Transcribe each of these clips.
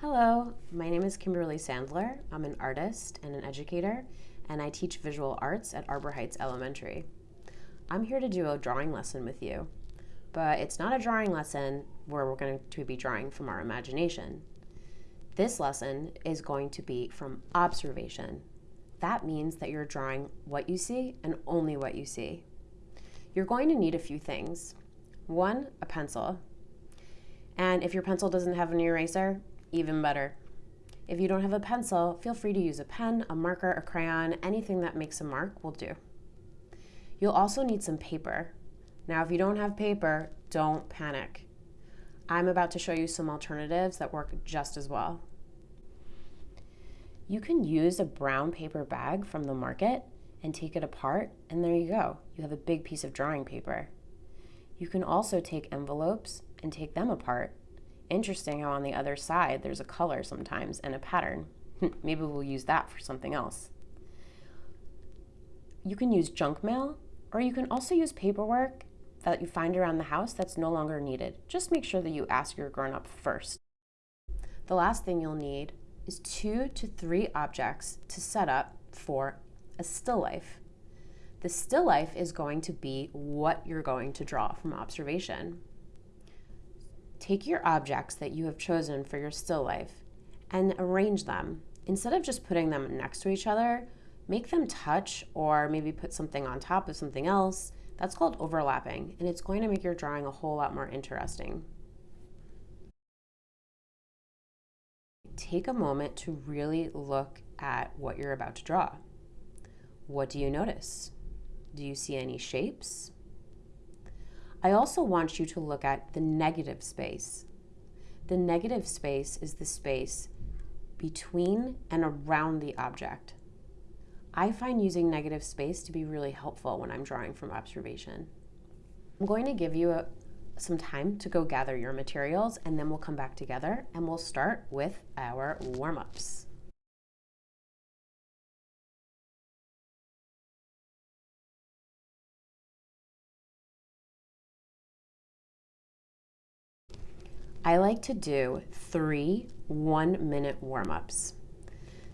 Hello, my name is Kimberly Sandler. I'm an artist and an educator, and I teach visual arts at Arbor Heights Elementary. I'm here to do a drawing lesson with you, but it's not a drawing lesson where we're going to be drawing from our imagination. This lesson is going to be from observation. That means that you're drawing what you see and only what you see. You're going to need a few things. One, a pencil. And if your pencil doesn't have an eraser, even better. If you don't have a pencil, feel free to use a pen, a marker, a crayon, anything that makes a mark will do. You'll also need some paper. Now, if you don't have paper, don't panic. I'm about to show you some alternatives that work just as well. You can use a brown paper bag from the market and take it apart, and there you go. You have a big piece of drawing paper. You can also take envelopes and take them apart Interesting how on the other side there's a color sometimes and a pattern. Hmm, maybe we'll use that for something else. You can use junk mail or you can also use paperwork that you find around the house that's no longer needed. Just make sure that you ask your grown-up first. The last thing you'll need is two to three objects to set up for a still life. The still life is going to be what you're going to draw from observation. Take your objects that you have chosen for your still life and arrange them. Instead of just putting them next to each other, make them touch or maybe put something on top of something else. That's called overlapping, and it's going to make your drawing a whole lot more interesting. Take a moment to really look at what you're about to draw. What do you notice? Do you see any shapes? I also want you to look at the negative space. The negative space is the space between and around the object. I find using negative space to be really helpful when I'm drawing from observation. I'm going to give you a, some time to go gather your materials and then we'll come back together and we'll start with our warm-ups. I like to do three one minute warm ups.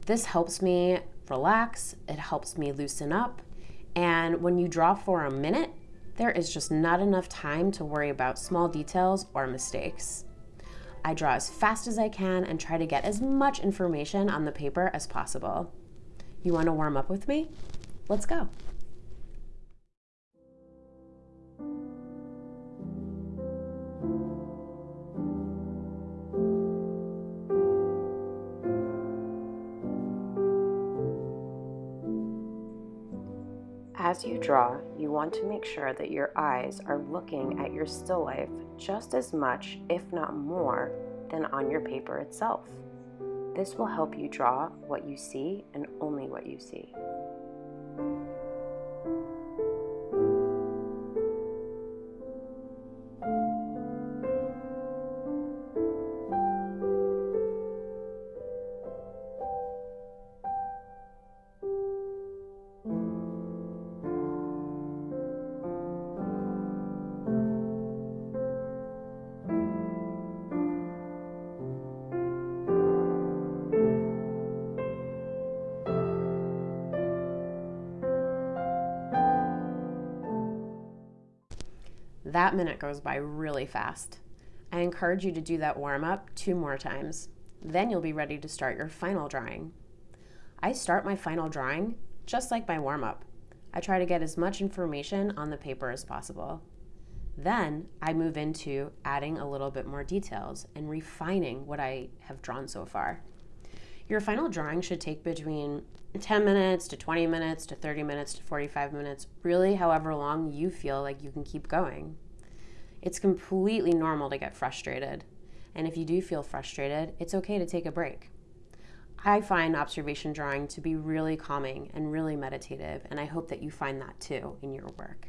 This helps me relax, it helps me loosen up, and when you draw for a minute, there is just not enough time to worry about small details or mistakes. I draw as fast as I can and try to get as much information on the paper as possible. You want to warm up with me? Let's go. As you draw, you want to make sure that your eyes are looking at your still life just as much, if not more, than on your paper itself. This will help you draw what you see and only what you see. That minute goes by really fast. I encourage you to do that warm up two more times. Then you'll be ready to start your final drawing. I start my final drawing just like my warm up. I try to get as much information on the paper as possible. Then I move into adding a little bit more details and refining what I have drawn so far. Your final drawing should take between 10 minutes to 20 minutes to 30 minutes to 45 minutes, really however long you feel like you can keep going. It's completely normal to get frustrated. And if you do feel frustrated, it's okay to take a break. I find observation drawing to be really calming and really meditative, and I hope that you find that too in your work.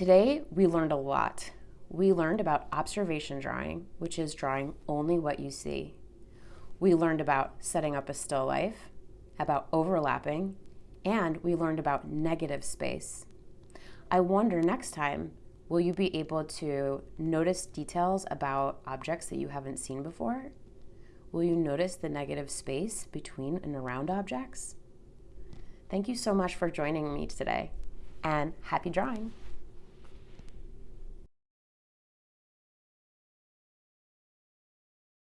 Today, we learned a lot. We learned about observation drawing, which is drawing only what you see. We learned about setting up a still life, about overlapping, and we learned about negative space. I wonder next time, will you be able to notice details about objects that you haven't seen before? Will you notice the negative space between and around objects? Thank you so much for joining me today, and happy drawing!